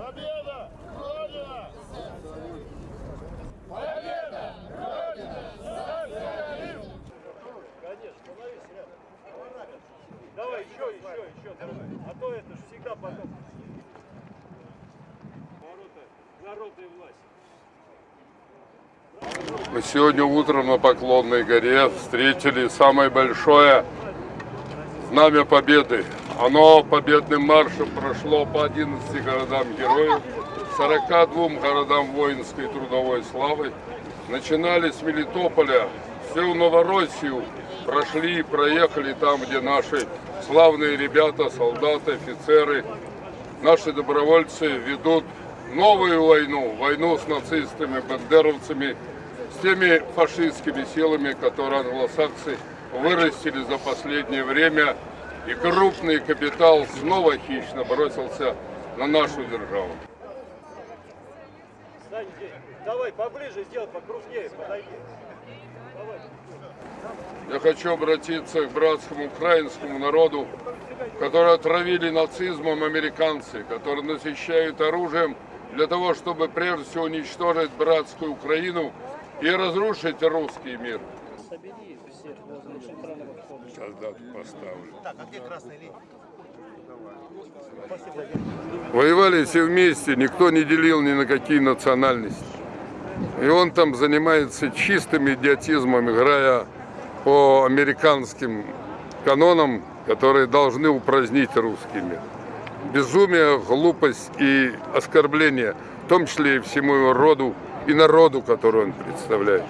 Победа! Родина! Победа! Родина! Социализм! Конечно, становись рядом. Давай, еще, еще, еще. Давай. А то это же всегда потом. Ворота народной власти. Мы сегодня утром на Поклонной горе встретили самое большое знамя Победы. Оно победным маршем прошло по 11 городам героев, 42 городам воинской и трудовой славы. Начинали с Мелитополя, всю Новороссию прошли и проехали там, где наши славные ребята, солдаты, офицеры, наши добровольцы ведут новую войну, войну с нацистами, бандеровцами, с теми фашистскими силами, которые англосаксы вырастили за последнее время, и крупный капитал снова хищно бросился на нашу державу. Сань, давай поближе сделай, покрупнее, подойди. Я хочу обратиться к братскому украинскому народу, которые отравили нацизмом американцы, которые насыщают оружием для того, чтобы прежде всего уничтожить братскую Украину и разрушить русский мир. Собери всех возле центрального входа. Сейчас дату поставлю. Так, а где красная линия? Воевали все вместе, никто не делил ни на какие национальности. И он там занимается чистым идиотизмом, играя по американским канонам, которые должны упразднить русский мир. Безумие, глупость и оскорбление, в том числе и всему его роду и народу, который он представляет.